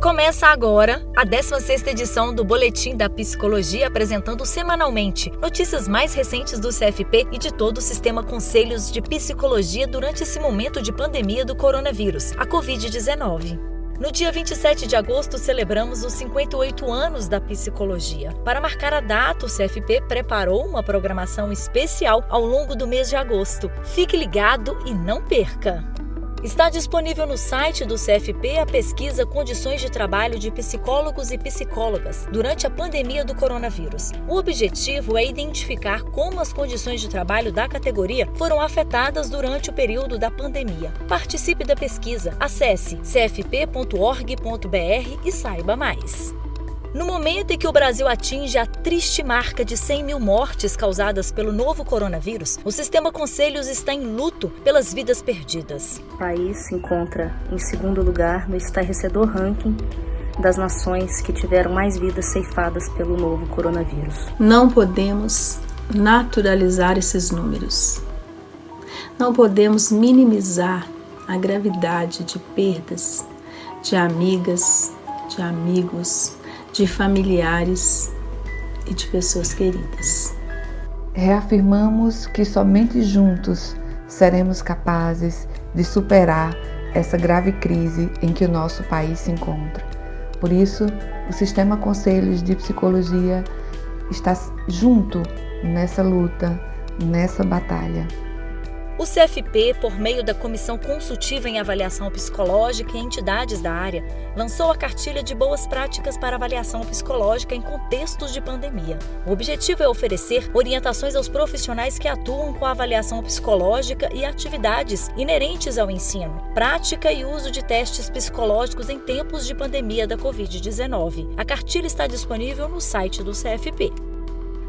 Começa agora a 16ª edição do Boletim da Psicologia, apresentando semanalmente notícias mais recentes do CFP e de todo o sistema Conselhos de Psicologia durante esse momento de pandemia do coronavírus, a Covid-19. No dia 27 de agosto, celebramos os 58 anos da psicologia. Para marcar a data, o CFP preparou uma programação especial ao longo do mês de agosto. Fique ligado e não perca! Está disponível no site do CFP a pesquisa Condições de Trabalho de Psicólogos e Psicólogas durante a pandemia do coronavírus. O objetivo é identificar como as condições de trabalho da categoria foram afetadas durante o período da pandemia. Participe da pesquisa. Acesse cfp.org.br e saiba mais. No momento em que o Brasil atinge a triste marca de 100 mil mortes causadas pelo novo coronavírus, o sistema Conselhos está em luto pelas vidas perdidas. O país se encontra em segundo lugar no estarrecedor ranking das nações que tiveram mais vidas ceifadas pelo novo coronavírus. Não podemos naturalizar esses números. Não podemos minimizar a gravidade de perdas de amigas, de amigos, de familiares e de pessoas queridas. Reafirmamos que somente juntos seremos capazes de superar essa grave crise em que o nosso país se encontra. Por isso, o Sistema Conselhos de Psicologia está junto nessa luta, nessa batalha. O CFP, por meio da Comissão Consultiva em Avaliação Psicológica e entidades da área, lançou a cartilha de boas práticas para avaliação psicológica em contextos de pandemia. O objetivo é oferecer orientações aos profissionais que atuam com a avaliação psicológica e atividades inerentes ao ensino, prática e uso de testes psicológicos em tempos de pandemia da Covid-19. A cartilha está disponível no site do CFP.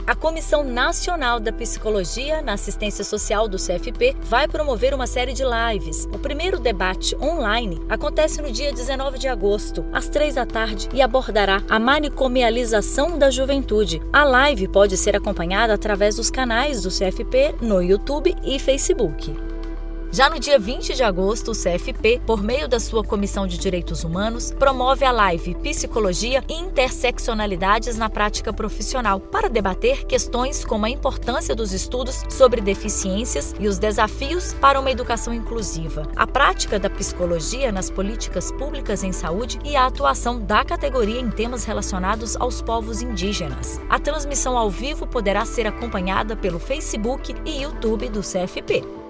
A Comissão Nacional da Psicologia na Assistência Social do CFP vai promover uma série de lives. O primeiro debate online acontece no dia 19 de agosto, às 3 da tarde, e abordará a manicomialização da juventude. A live pode ser acompanhada através dos canais do CFP no YouTube e Facebook. Já no dia 20 de agosto, o CFP, por meio da sua Comissão de Direitos Humanos, promove a live Psicologia e Interseccionalidades na Prática Profissional para debater questões como a importância dos estudos sobre deficiências e os desafios para uma educação inclusiva, a prática da psicologia nas políticas públicas em saúde e a atuação da categoria em temas relacionados aos povos indígenas. A transmissão ao vivo poderá ser acompanhada pelo Facebook e YouTube do CFP.